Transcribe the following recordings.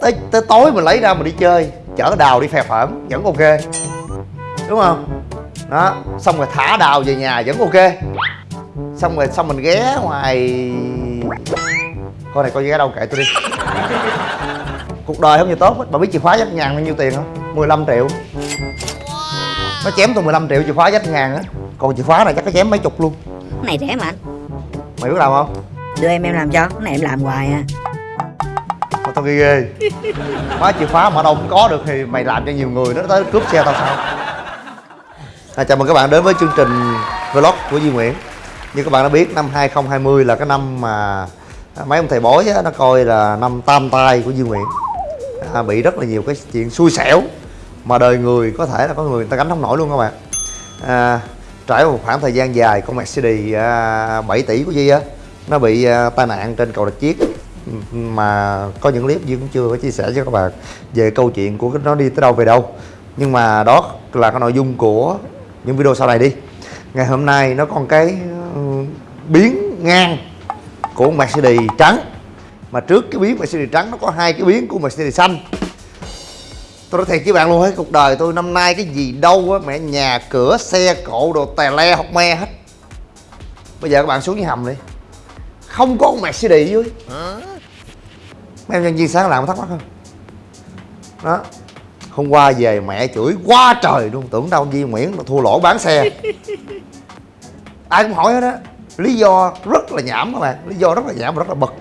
tới, tới tối mình lấy ra mình đi chơi. Chở đào đi phè phởn vẫn ok. Đúng không? Đó xong rồi thả đào về nhà vẫn ok. Xong rồi xong mình ghé ngoài con này coi ghé đâu kệ tôi đi. Cuộc đời không như tốt hết. Bà biết chìa khóa dách ngàn bao nhiêu tiền không? 15 triệu. Nó chém tôi 15 triệu chìa khóa dách ngàn á. Còn chìa khóa này chắc nó chém mấy chục luôn. Cái này rẻ mà anh. Mày biết làm không? Đưa em em làm cho. Cái này em làm hoài à Thôi tao ghê. Ghê chìa khóa mà đâu cũng có được thì mày làm cho nhiều người nó tới cướp xe tao sao? À, Chào mừng các bạn đến với chương trình vlog của Duy Nguyễn. Như các bạn đã biết năm 2020 là cái năm mà mấy ông thầy bói á, nó coi là năm tam tai của Duy Nguyễn. À, Bị rất là nhiều cái chuyện xui xẻo Mà đời người có thể là có người, người ta gánh không nổi luôn các bạn. À, Trải qua một khoảng thời gian dài con Mercedes à, 7 tỷ của Duy á Nó bị à, tai nạn trên cầu Rạch Chiếc mà có những clip Duy cũng chưa có chia sẻ cho các bạn về câu chuyện của nó đi tới đâu về đâu. Nhưng mà đó là cái nội dung của những video sau này đi. Ngày hôm nay nó còn cái ừ, biến ngang của Mercedes trắng. Mà trước cái biến Mercedes trắng nó có hai cái biến của Mercedes xanh. Tôi nói thiệt với bạn luôn, hết cuộc đời tôi năm nay cái gì đâu á, mẹ nhà cửa xe cộ đồ tè le học me hết. Bây giờ các bạn xuống dưới hầm đi. Không có con Mercedes dưới mấy em nhân viên sáng làm thắc mắc không? Đó. Hôm qua về mẹ chửi quá trời luôn, tưởng đâu Duy Nguyễn nó thua lỗ bán xe. Ai cũng hỏi hết á. Lý do rất là nhảm các bạn, lý do rất là nhảm và rất là bực.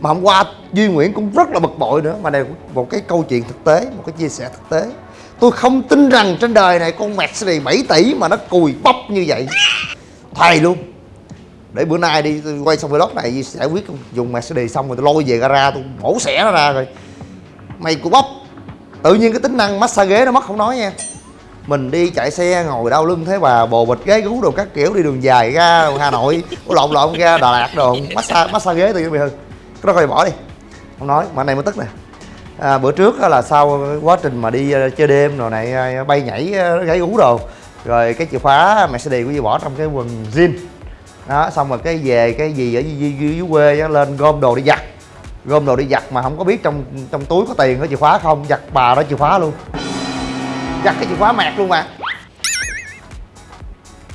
Mà hôm qua Duy Nguyễn cũng rất là bực bội nữa. Mà đây một cái câu chuyện thực tế, một cái chia sẻ thực tế. Tôi không tin rằng trên đời này con Mercedes 7 tỷ mà nó cùi bắp như vậy. Thầy luôn để bữa nay đi tôi quay xong vlog này giải quyết dùng Mercedes xong rồi tôi lôi về gara tôi mổ xẻ nó ra rồi mày của bắp tự nhiên cái tính năng massage ghế nó mất không nói nha. Mình đi chạy xe ngồi đau lưng thế bà bồ bịch ghế gú đồ các kiểu đi đường dài ra hà nội lộn lộn ra đà lạt đồ massage massage ghế tự nhiên bị hư cái đó coi bỏ đi không nói mà này mới tức nè. À, bữa trước là sau quá trình mà đi ờ, chơi đêm rồi này ờ, bay nhảy ờ, gãy gáy gú đồ rồi cái chìa khóa Mercedes của Duy bỏ trong cái quần jean đó xong rồi cái về cái gì ở dưới, dưới, dưới quê á, lên gom đồ đi giặt. Gom đồ đi giặt mà không có biết trong trong túi có tiền có chìa khóa không giặt bà đó chìa khóa luôn. Giặt cái chìa khóa mẹt luôn mà.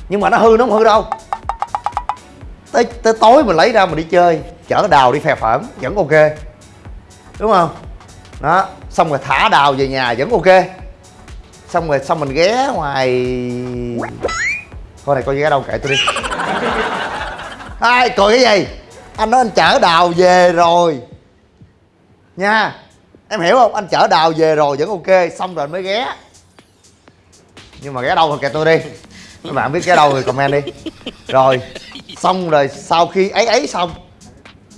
Nhưng mà nó hư nó không hư đâu. Tới, tới tối mình lấy ra mình đi chơi chở đào đi phè phẩm vẫn ok. Đúng không? Đó xong rồi thả đào về nhà vẫn ok. Xong rồi xong mình ghé ngoài con này coi ghé đâu kệ tôi đi ai cười cái gì? Anh nói anh chở đào về rồi. Nha, em hiểu không? Anh chở đào về rồi vẫn ok, xong rồi anh mới ghé. Nhưng mà ghé đâu thì kệ tôi đi. Các bạn biết ghé đâu thì comment đi. Rồi, xong rồi sau khi ấy ấy xong,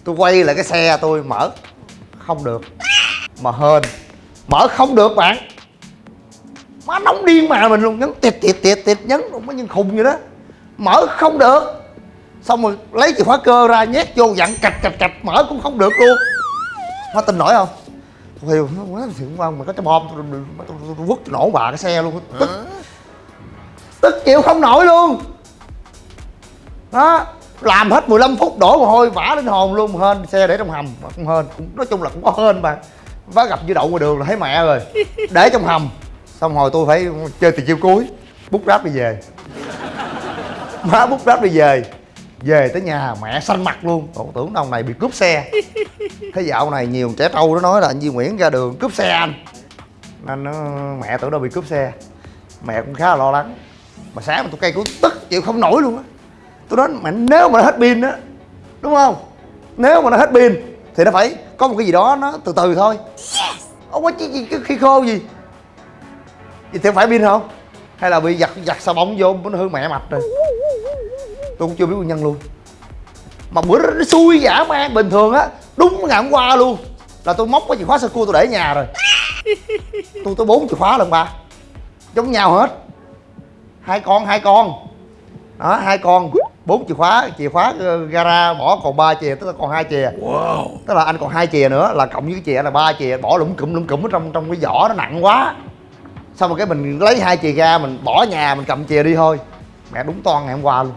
tôi quay lại cái xe tôi mở. Không được. Mà hên. Mở không được bạn. Má nóng điên mà mình luôn. Nhấn tiệt tiệt tiệt tiệt nhấn. Mấy nhân khùng vậy đó. Mở không được xong rồi lấy chìa khóa cơ ra nhét vô dặn cạch cạch cạch mở cũng không được luôn. Má tin nổi không? Tôi hiểu quá thì cũng không mà có cái bom tôi, vứt nổ bà cái xe luôn. Tức tức chịu không nổi luôn. Đó làm hết 15 phút đổ mồ hôi vả lên hồn luôn hên xe để trong hầm mà cũng hên cũng nói chung là cũng có hên mà. Vá gặp dư đậu ngoài đường là thấy mẹ rồi để trong hầm. Xong rồi tôi phải chơi từ chiêu cuối bút ráp đi về. Má bút ráp đi về về tới nhà mẹ xanh mặt luôn. Ủa, tưởng ông này bị cướp xe. Cái dạo này nhiều trẻ trâu nó nói là anh Duy Nguyễn ra đường cướp xe anh. Nên nó mẹ tưởng đâu bị cướp xe. Mẹ cũng khá là lo lắng. Mà sáng mà tôi cây cũng tức chịu không nổi luôn á. Tôi nói mẹ nếu mà nó hết pin á đúng không? Nếu mà nó hết pin thì nó phải có một cái gì đó nó từ từ thôi. Không có chi, chi, khi khô gì. Vậy thì phải pin không hay là bị giặt giặt xà bông vô nó hư mẹ mạch rồi tôi cũng chưa biết nguyên nhân luôn. Mà bữa đó nó xui giả man bình thường á đúng ngày hôm qua luôn. Là tôi móc cái chìa khóa sơ cua tôi để ở nhà rồi. Tôi tới bốn chìa khóa lần ba. Giống nhau hết. Hai con hai con. Đó hai con. Bốn chìa khóa chìa khóa ờ, gara bỏ còn ba chìa tức là còn hai chìa. Wow. tức là anh còn hai chìa nữa là cộng với cái chìa là ba chìa bỏ lủng cụm lủng cụm ở trong trong cái vỏ nó nặng quá. Xong rồi cái mình lấy hai chìa ra mình bỏ nhà mình cầm chìa đi thôi. Mẹ đúng toan ngày hôm qua luôn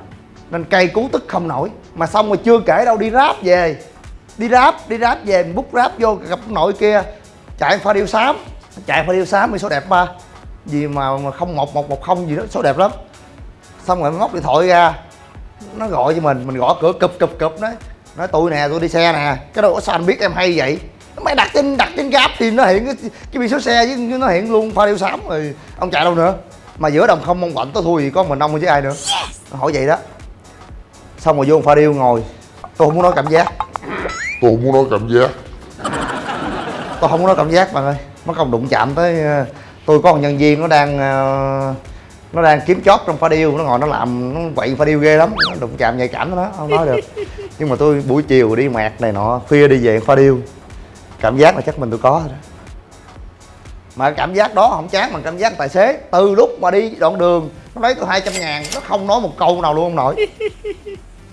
nên cây cú tức không nổi. Mà xong rồi chưa kể đâu đi ráp về. Đi ráp đi ráp về mình bút ráp vô gặp nội kia. Chạy pha điêu xám. Chạy pha điêu xám bị số đẹp ba. Gì mà không một một một không gì đó số đẹp lắm. Xong rồi móc điện thoại ra. Nó gọi cho mình mình gõ cửa cụp cụp cụp nói nói tôi nè tôi đi xe nè. Cái đâu có sao anh biết em hay vậy. Mày đặt trên đặt trên gáp thì nó hiện cái, cái biển số xe với nó hiện luôn pha điêu xám rồi. Ông chạy đâu nữa? Mà giữa đồng không mong quạnh tôi thua gì có mình ông với ai nữa? Hỏi vậy đó xong rồi vô pha điêu ngồi. Tôi không muốn nói cảm giác. Tôi không muốn nói cảm giác. Tôi không có nói cảm giác bạn ơi. Mất công đụng chạm tới ờ, tôi có một nhân viên nó đang ờ, nó đang kiếm chót trong pha điêu. Nó ngồi nó làm nó quậy pha điêu ghê lắm. Nó đụng chạm nhạy cảm đó không nói được. Nhưng mà tôi buổi chiều đi mẹt này nọ khuya đi về pha điêu. Cảm giác là chắc mình tôi có rồi đó. Mà cảm giác đó không chán bằng cảm giác tài xế từ lúc mà đi đoạn đường nó lấy tôi 200 ngàn nó không nói một câu nào luôn ông nội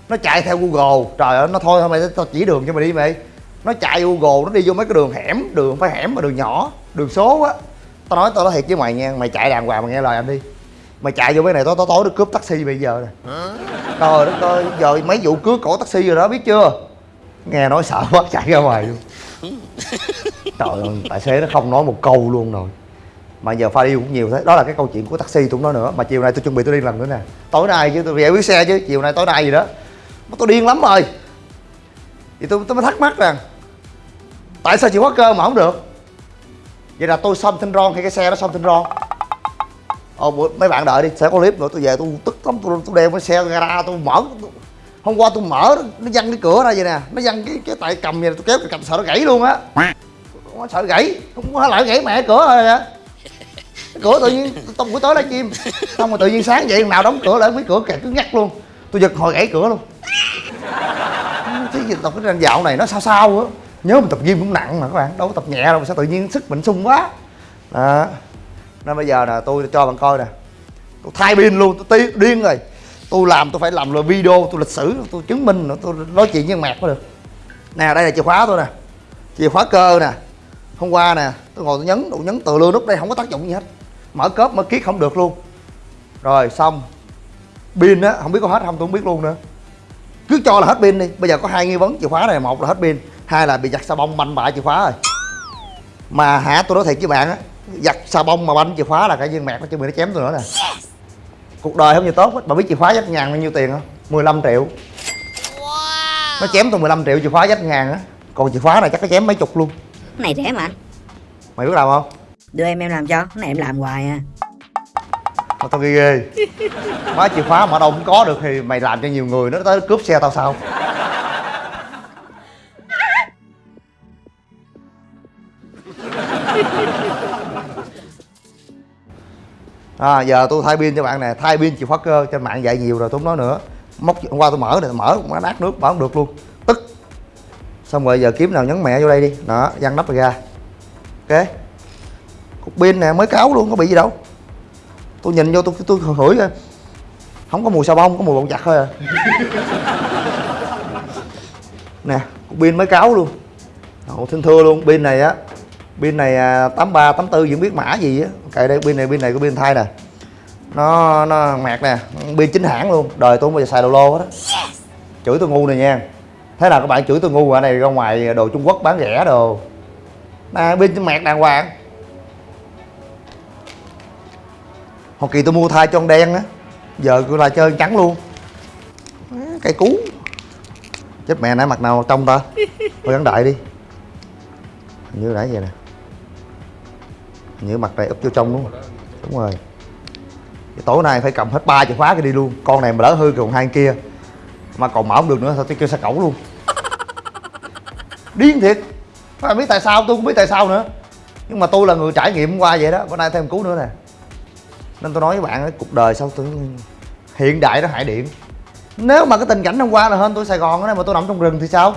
nó chạy theo google. Trời ơi, nó thôi thôi mày tao chỉ đường cho mày đi, mày. Nó chạy google, nó đi vô mấy cái đường hẻm, đường phải hẻm mà đường nhỏ, đường số á. Tao nói tao nói thiệt với mày nha mày chạy đàng hoàng mày nghe lời anh đi. Mày chạy vô mấy này tối tối tối nó cướp taxi bây giờ nè. Trời đất ơi, giờ mấy vụ cướp cổ taxi rồi đó, biết chưa? Nghe nói sợ quá, chạy ra ngoài luôn. Trời ơi, tài xế nó không nói một câu luôn rồi. Mà giờ pha đi cũng nhiều thế. Đó là cái câu chuyện của taxi tụi nó nói nữa. Mà chiều nay tôi chuẩn bị tôi đi lần nữa nè. Tối nay chứ tôi giải quyết xe chứ, chiều nay tối nay gì đó tôi điên lắm rồi. Thì tôi tôi mới thắc mắc rằng tại sao chịu khóa cơ mà không được? Vậy là tôi xong thanh ron hay cái xe nó xong thanh ron. Ờ, Ồ mấy bạn đợi đi sẽ có clip nữa tôi về tôi tức lắm tôi, tôi đeo cái xe gara tôi mở tôi, hôm qua tôi mở nó văng cái cửa ra vậy nè nó văng cái cái tay cầm vậy nè, tôi kéo cái cầm sợ nó gãy luôn á. Nó sợ gãy? Không có lại gãy mẹ cửa rồi nè cái cửa tự nhiên tông buổi tối lá chim xong rồi tự nhiên sáng vậy nào đóng cửa lại mấy cửa kẹt cứ ngắt luôn. Tôi giật hồi gãy cửa luôn gì tập cái dạo này nó sao sao á. Nhớ mình tập gym cũng nặng mà các bạn, đâu có tập nhẹ đâu mà sao tự nhiên sức mình sung quá. Đó. Nên bây giờ nè, tôi cho bạn coi nè. Tôi thay pin luôn, tôi điên rồi. Tôi làm tôi phải làm là video, tôi lịch sử, tôi chứng minh nữa tôi nói chuyện với mạc mới được. Nè, đây là chìa khóa tôi nè. Chìa khóa cơ nè. Hôm qua nè, tôi ngồi tôi nhấn tôi nhấn từ lưa nút đây, không có tác dụng gì hết. Mở cớp mở kiết không được luôn. Rồi, xong. Pin á, không biết có hết không, tôi không biết luôn nữa cứ cho là hết pin đi. Bây giờ có hai nghi vấn chìa khóa này một là hết pin hai là bị giặt xà bông banh bại chìa khóa rồi. Mà hả tôi nói thiệt với bạn á giặt xà bông mà banh chìa khóa là cái viên mẹt nó chuẩn bị nó chém tôi nữa nè. Cuộc đời không như tốt hết. Bà biết chìa khóa dách ngàn bao nhiêu tiền không? 15 triệu. Nó chém tôi 15 triệu chìa khóa dách ngàn á. Còn chìa khóa này chắc nó chém mấy chục luôn. Cái này rẻ mà mày biết làm không? Đưa em em làm cho Cái này em làm hoài à mà tao ghê ghê. Má chìa khóa mà đâu cũng có được thì mày làm cho nhiều người nó tới cướp xe tao sao? À, giờ tôi thay pin cho bạn nè. Thay pin chìa khóa cơ trên mạng dạy nhiều rồi tôi không nói nữa. Móc hôm qua tôi mở này mở cũng nát nước mở không được luôn. Tức. Xong rồi giờ kiếm nào nhấn mẹ vô đây đi. Đó văng nắp rồi ra. Ok. Cục pin nè mới cáo luôn có bị gì đâu tôi nhìn vô tôi tôi hửi coi không có mùi xà bông có mùi bột giặt thôi à. Nè pin mới cáo luôn. Ồ, thinh thưa luôn pin này á pin này à, 83 84 gì không biết mã gì á. Cậy đây pin này pin này có pin thay nè. Nó nó mạc nè pin chính hãng luôn. Đời tôi không bao giờ xài đồ lô hết á. Chửi tôi ngu này nha. Thế nào các bạn chửi tôi ngu ở này ra ngoài đồ trung quốc bán rẻ đồ. Nè pin mạc đàng hoàng Hồi kỳ tôi mua thai cho con đen á. Giờ tôi là chơi trắng luôn. Cây cú. Chết mẹ nãy mặt nào trong ta? Thôi gắn đại đi. Hình như nãy vậy nè. Hình như mặt này úp vô trong đúng không? Đúng rồi. Cái Tối nay phải cầm hết ba chìa khóa cái đi luôn. Con này mà lỡ hư còn hai kia, Mà còn mở không được nữa thôi tôi kêu xa cẩu luôn? Điên thiệt. Phải biết tại sao, tôi cũng biết tại sao nữa. Nhưng mà tôi là người trải nghiệm qua vậy đó. Bữa nay thêm cú nữa nè nên tôi nói với bạn cuộc đời sao tôi hiện đại nó hại điện nếu mà cái tình cảnh hôm qua là hơn tôi sài gòn này mà tôi nằm trong rừng thì sao?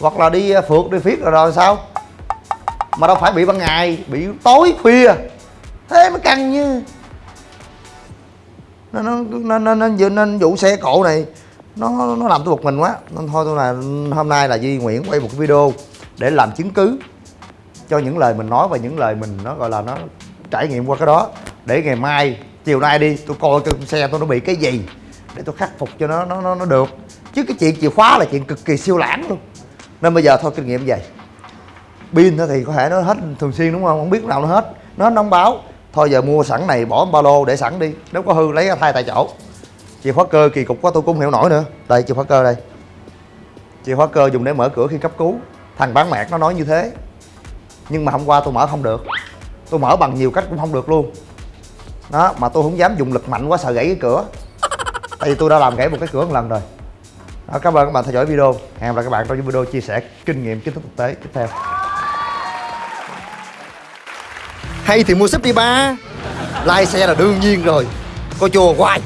Hoặc là đi à, phượt đi phiết rồi rồi sao? Mà đâu phải bị ban ngày bị tối khuya. Thế mới căng như. Nên nó nên nên, nên, nên, nên vụ xe cộ này nó nó làm tôi bực mình quá. Nên thôi tôi là hôm nay là Duy Nguyễn quay một cái video để làm chứng cứ cho những lời mình nói và những lời mình nó gọi là nó trải nghiệm qua cái đó để ngày mai chiều nay đi tôi coi cái xe tôi nó bị cái gì để tôi khắc phục cho nó nó nó, nó được. Chứ cái chuyện chìa khóa là chuyện cực kỳ siêu lãng luôn. Nên bây giờ thôi kinh nghiệm vậy. Pin thì có thể nó hết thường xuyên đúng không? Không biết lúc nào nó hết. Nó hết nóng báo. Thôi giờ mua sẵn này bỏ ba lô để sẵn đi. Nếu có hư lấy ra thay tại chỗ. Chìa khóa cơ kỳ cục quá tôi cũng không hiểu nổi nữa. Đây chìa khóa cơ đây. Chìa khóa cơ dùng để mở cửa khi cấp cứu. Thằng bán mẹt nó nói như thế. Nhưng mà hôm qua tôi mở không được. Tôi mở bằng nhiều cách cũng không được luôn đó mà tôi không dám dùng lực mạnh quá sợ gãy cái cửa. Tại vì tôi đã làm gãy một cái cửa một lần rồi. Đó, cảm ơn các bạn theo dõi video. Hẹn gặp lại các bạn trong những video chia sẻ kinh nghiệm kiến thức thực tế tiếp theo. Hay thì mua súp đi ba. Lai xe là đương nhiên rồi. Coi chùa hoài.